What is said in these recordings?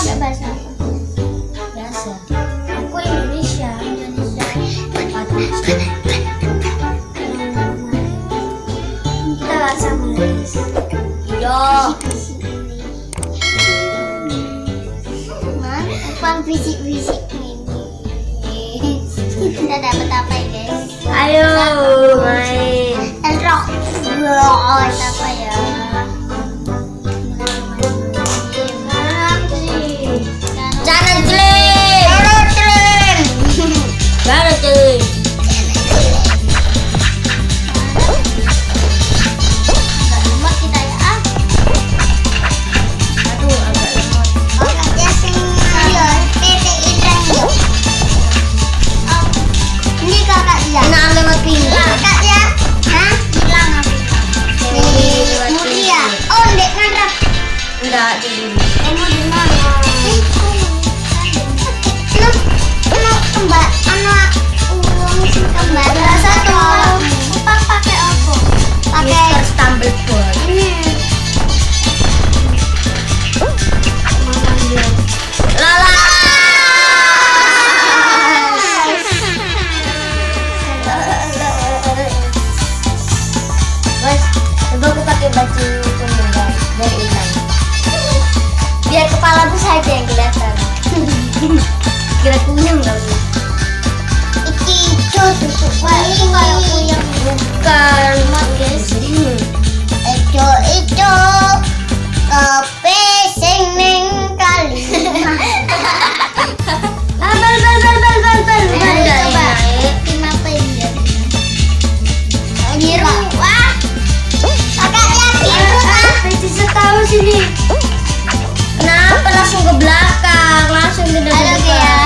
ada bahasa apa? Bahasa. Aku Indonesia. Indonesia. Kita bahasa Inggris. Iya. Yo. Upang fisik-fisik Kita dapat apa ya guys? Ayo main. Rock. Rock. 禀报大将 Кракуем должны. И ты что тут? Маленькая хуя. langsung ke belakang langsung ke ya.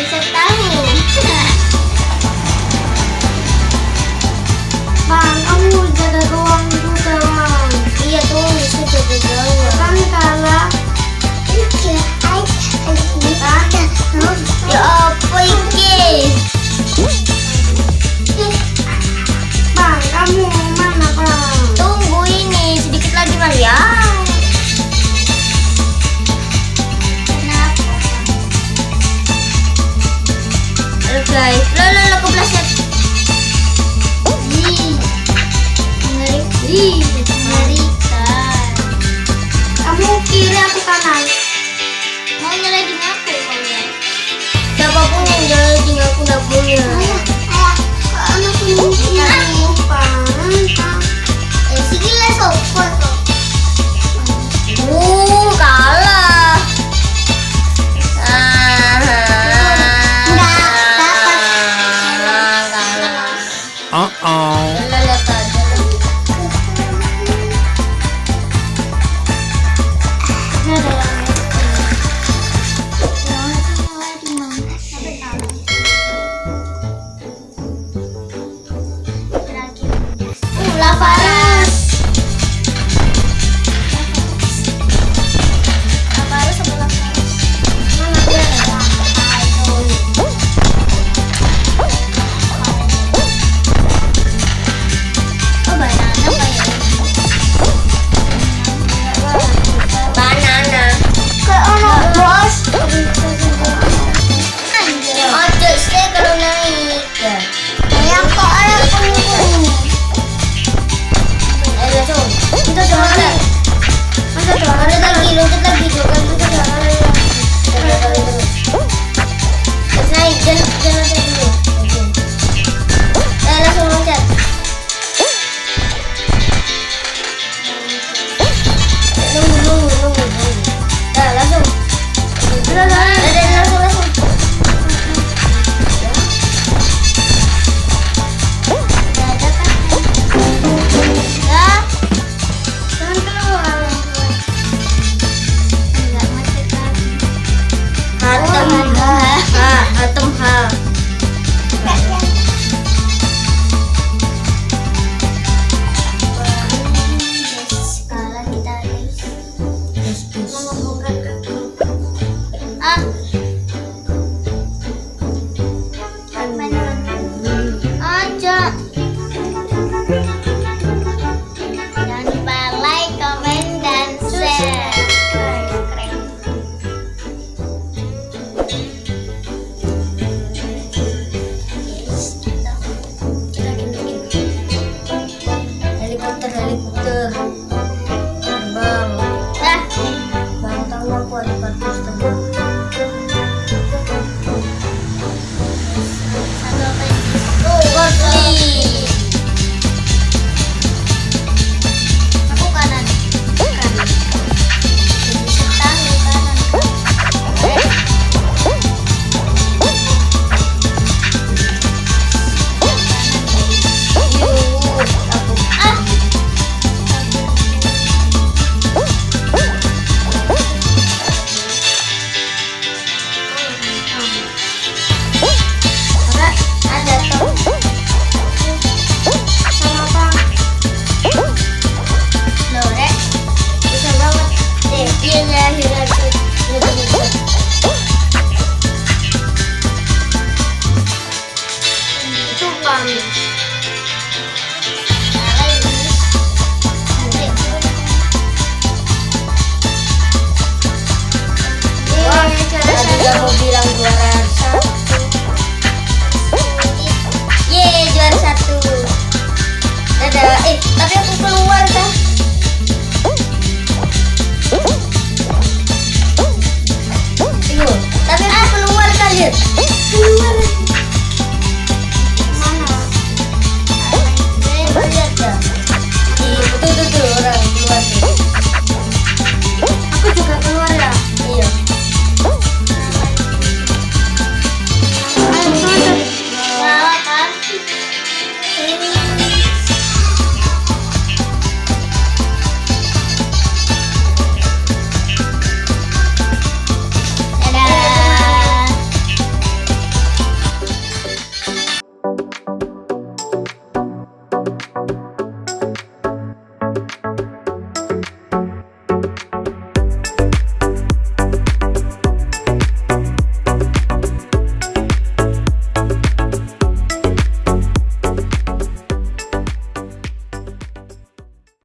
मिल सकता है। here.